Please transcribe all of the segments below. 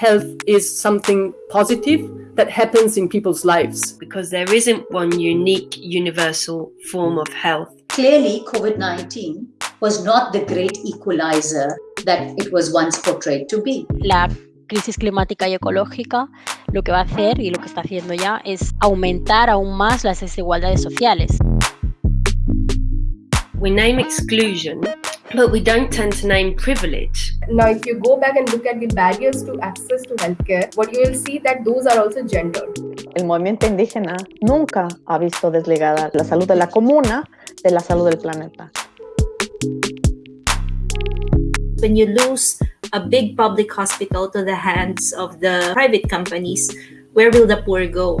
health is something positive that happens in people's lives. Because there isn't one unique, universal form of health. Clearly, COVID 19 was not the great equalizer that it was once portrayed to be. La crisis climática y ecológica lo que va a hacer y lo que está haciendo ya es aumentar aún más las desigualdades sociales. We name exclusion, but we don't tend to name privilege. Now, if you go back and look at the barriers to access to healthcare, what you will see that those are also gendered. El movimiento indígena nunca ha visto desligada la salud de la comuna de la salud del planeta. When you lose a big public hospital to the hands of the private companies, where will the poor go?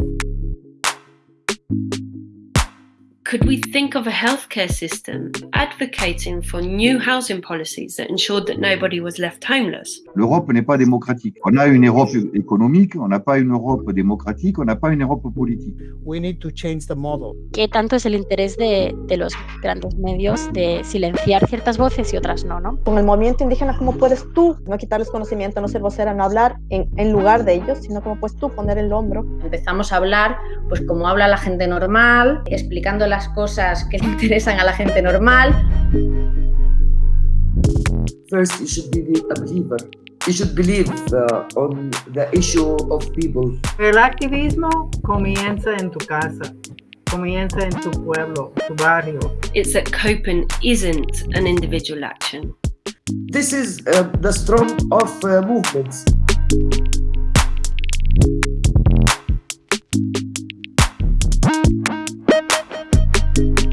Could we think of a healthcare system advocating for new housing policies that ensured that nobody was left homeless? L'Europe n'est pas démocratique. On a une Europe économique, on n'a pas une Europe démocratique, on n'a pas une Europe politique. We need to change the model. ¿Qué tanto es el interés de, de los grandes medios de silenciar ciertas voces y otras no, no? Con el movimiento indígena, ¿cómo puedes tú no quitarles conocimiento, no ser vocera, no hablar en, en lugar de ellos, sino cómo puedes tú poner el hombro? Empezamos a hablar, pues como habla la gente normal, explicando las cosas que le interesan a la gente normal. First, you should be a believer. You should believe uh, on the issue of people. El activismo comienza en tu casa, comienza en tu pueblo, tu barrio. It's that coping isn't an individual action. This is uh, the strong of uh, movements. you